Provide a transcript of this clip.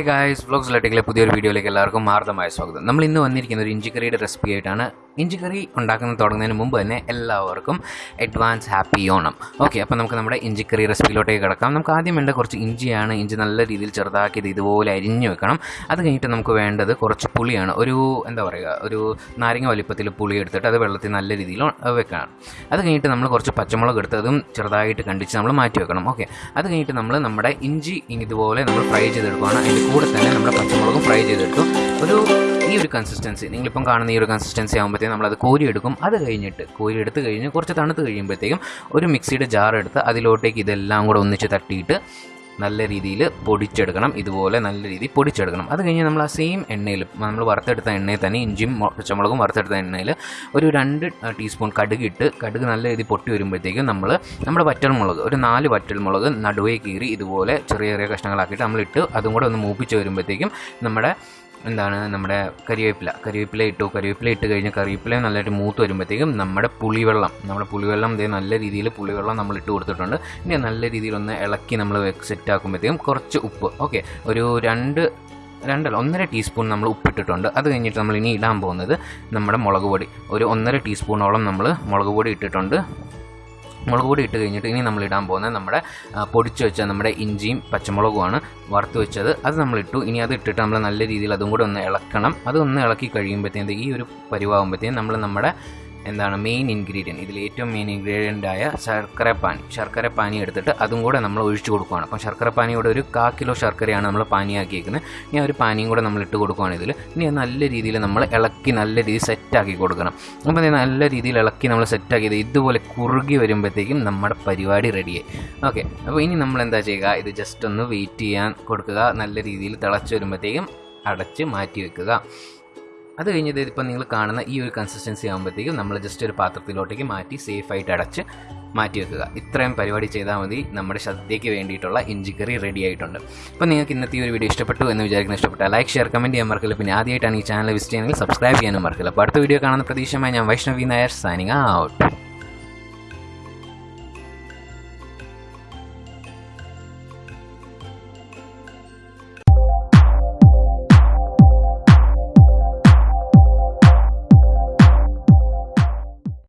Hi guys vlogs ലട്ടിക്കിലെ പുതിയൊരു വീഡിയോയിലേക്ക് എല്ലാവർക്കും മാർദ്ദമായ സ്വാഗതം. നമ്മൾ ഇന്ന് വന്നിരിക്കുന്ന ഒരു ഇഞ്ചിക്കറിയുടെ റെസിപ്പി ആയിട്ടാണ് ഇഞ്ചിക്കറി ഉണ്ടാക്കുന്ന തുടങ്ങുന്നതിന് മുമ്പ് തന്നെ എല്ലാവർക്കും അഡ്വാൻസ് ഹാപ്പി ഓണം. ഓക്കെ അപ്പോൾ നമുക്ക് നമ്മുടെ ഇഞ്ചി കറി റെസിപ്പിയിലോട്ടേക്ക് കിടക്കാം. നമുക്ക് ആദ്യം വേണ്ട കുറച്ച് ഇഞ്ചിയാണ് ഇഞ്ചി നല്ല രീതിയിൽ ചെറുതാക്കിയത് ഇതുപോലെ അരിഞ്ഞു വെക്കണം. അത് കഴിഞ്ഞിട്ട് നമുക്ക് വേണ്ടത് കുറച്ച് പുളിയാണ്. ഒരു എന്താ പറയുക ഒരു നാരങ്ങ വലിപ്പത്തിൽ പുളി എടുത്തിട്ട് അത് വെള്ളത്തിൽ നല്ല രീതിയിൽ വെക്കണം. അത് കഴിഞ്ഞിട്ട് നമ്മൾ കുറച്ച് പച്ചമുളക് എടുത്ത് അതും ചെറുതായിട്ട് കണ്ടിച്ച് നമ്മൾ മാറ്റി വെക്കണം. ഓക്കെ അത് കഴിഞ്ഞിട്ട് നമ്മൾ നമ്മുടെ ഇഞ്ചി ഇതുപോലെ നമ്മൾ ഫ്രൈ ചെയ്തെടുക്കുകയാണ് അതിന്റെ കൂടെ തന്നെ നമ്മുടെ പച്ചമുളകും ഫ്രൈ ചെയ്തെടുത്തു. ഒരു ഈ ഒരു കൺസിസ്റ്റൻസി നിങ്ങളിപ്പം കാണുന്ന ഈ ഒരു കൺസിസ്റ്റൻസി ആകുമ്പോഴത്തേക്കും നമ്മളത് കോരിയെടുക്കും. അത് കഴിഞ്ഞിട്ട് കോരി എടുത്ത് കഴിഞ്ഞ് കുറച്ച് തണുത്ത് കഴിയുമ്പോഴത്തേക്കും ഒരു മിക്സിയുടെ ജാർ എടുത്ത് അതിലോട്ടേക്ക് ഇതെല്ലാം കൂടെ ഒന്നിച്ച് തട്ടിയിട്ട് നല്ല രീതിയിൽ പൊടിച്ചെടുക്കണം. ഇതുപോലെ നല്ല രീതിയിൽ പൊടിച്ചെടുക്കണം. അത് കഴിഞ്ഞ് നമ്മൾ ആ സെയിം എണ്ണയിൽ നമ്മൾ വറുത്തെടുത്ത എണ്ണയിൽ തന്നെ ഇഞ്ചിയും പച്ചമുളകും വറുത്തെടുത്ത എണ്ണയിൽ ഒരു രണ്ട് ടീസ്പൂൺ കടുക് ഇട്ട് കടുക് നല്ല രീതിയിൽ പൊട്ടി വരുമ്പോഴത്തേക്കും നമ്മൾ നമ്മുടെ വറ്റൽമുളക് ഒരു നാല് വറ്റൽമുളക് നടുവേ കീറി ഇതുപോലെ ചെറിയ ചെറിയ കഷ്ണങ്ങളാക്കിയിട്ട് നമ്മളിട്ട് അതും കൂടെ ഒന്ന് മൂപ്പിച്ച് വരുമ്പോഴത്തേക്കും നമ്മുടെ എന്താണ് നമ്മുടെ കരിവേപ്പില. കരിവേപ്പില ഇട്ടു. കരിവേപ്പില ഇട്ട് കഴിഞ്ഞ് കറിവേപ്പില നല്ലതായിട്ട് മൂത്ത് വരുമ്പോഴത്തേക്കും നമ്മുടെ പുളിവെള്ളം നമ്മുടെ പുളിവെള്ളം ഇതേ നല്ല രീതിയിൽ പുളിവെള്ളം നമ്മൾ ഇട്ട് കൊടുത്തിട്ടുണ്ട്. ഇനി നല്ല രീതിയിൽ ഒന്ന് ഇളക്കി നമ്മൾ സെറ്റ് ആക്കുമ്പോഴത്തേക്കും കുറച്ച് ഉപ്പ്. ഓക്കെ ഒരു രണ്ട് രണ്ടല്ല ഒന്നര ടീസ്പൂൺ നമ്മൾ ഉപ്പിട്ടിട്ടുണ്ട് അത് കഴിഞ്ഞിട്ട് നമ്മൾ ഇനി ഇടാൻ പോകുന്നത് നമ്മുടെ മുളക് പൊടി. ഒരു ഒന്നര ടീസ്പൂണോളം നമ്മൾ മുളക് പൊടി ഇട്ടിട്ടുണ്ട്. മുളക് പൊടി ഇട്ട് കഴിഞ്ഞിട്ട് ഇനി നമ്മൾ ഇടാൻ പോകുന്നത് നമ്മുടെ പൊടിച്ചു വെച്ച നമ്മുടെ ഇഞ്ചിയും പച്ചമുളകുമാണ് വറുത്ത് വെച്ചത്. അത് നമ്മൾ ഇട്ടു. ഇനി അത് ഇട്ടിട്ട് നമ്മൾ നല്ല രീതിയിൽ അതും കൂടെ ഒന്ന് ഇളക്കണം. അതൊന്ന് ഇളക്കി കഴിയുമ്പോഴത്തേക്കും ഈ ഒരു പരിവാകുമ്പോഴത്തേക്കും നമ്മൾ നമ്മുടെ എന്താണ് മെയിൻ ഇൻഗ്രീഡിയന്റ് ഇതിൽ ഏറ്റവും മെയിൻ ഇൻഗ്രീഡിയന്റ് ആയ ശർക്കര പാനി. ശർക്കര പാനി എടുത്തിട്ട് അതും കൂടെ നമ്മൾ ഒഴിച്ചു കൊടുക്കുകയാണ് അപ്പം ശർക്കര പാനിയോടെ ഒരു കാ കിലോ ശർക്കരയാണ് നമ്മൾ പാനിയാക്കിയേക്കുന്നത്. ഇനി ഒരു പാനിയും കൂടെ നമ്മൾ ഇട്ട് കൊടുക്കുകയാണ് ഇതിൽ. ഇനി നല്ല രീതിയിൽ നമ്മൾ ഇളക്കി നല്ല രീതിയിൽ സെറ്റാക്കി കൊടുക്കണം. അപ്പം നല്ല രീതിയിൽ ഇളക്കി നമ്മൾ സെറ്റാക്കിയത് ഇതുപോലെ കുറുകി വരുമ്പോഴത്തേക്കും നമ്മുടെ പരിപാടി റെഡിയായി ഓക്കെ അപ്പോൾ ഇനി നമ്മൾ എന്താ ചെയ്യുക? ഇത് ജസ്റ്റ് ഒന്ന് വെയിറ്റ് ചെയ്യാൻ കൊടുക്കുക. നല്ല രീതിയിൽ തിളച്ച് വരുമ്പോഴത്തേക്കും അടച്ച് മാറ്റി വെക്കുക. അത് കഴിഞ്ഞത് ഇപ്പം നിങ്ങൾ കാണുന്ന ഈ ഒരു കൺസിസ്റ്റൻസി ആകുമ്പോഴത്തേക്കും നമ്മൾ ജസ്റ്റ് ഒരു പാത്രത്തിലോട്ടേക്ക് മാറ്റി സേഫായിട്ട് അടച്ച് മാറ്റി വെക്കുക. ഇത്രയും പരിപാടി ചെയ്താൽ മതി. നമ്മുടെ ശ്രദ്ധയ്ക്ക് വേണ്ടിയിട്ടുള്ള ഇഞ്ചിക്കറി റെഡി ആയിട്ടുണ്ട്. അപ്പോൾ നിങ്ങൾക്ക് ഇന്നത്തെ ഈ ഒരു വീഡിയോ ഇഷ്ടപ്പെട്ടു എന്ന് വിചാരിക്കുന്ന ഇഷ്ടപ്പെട്ട ലൈക്ക് ഷെയർ കമന്റ് ചെയ്യാൻ മറക്കില്ല. പിന്നെ ആദ്യമായിട്ടാണ് ഈ ചാനൽ വിസിറ്റ് ചെയ്യുന്നത് സബ്സ്ക്രൈബ് ചെയ്യാനും മറക്കില്ല. അപ്പോൾ അടുത്ത വീഡിയോ കാണുന്ന പ്രതീക്ഷമായി ഞാൻ വൈഷ്ണവി നായർ സൈനിങ് ഔട്ട്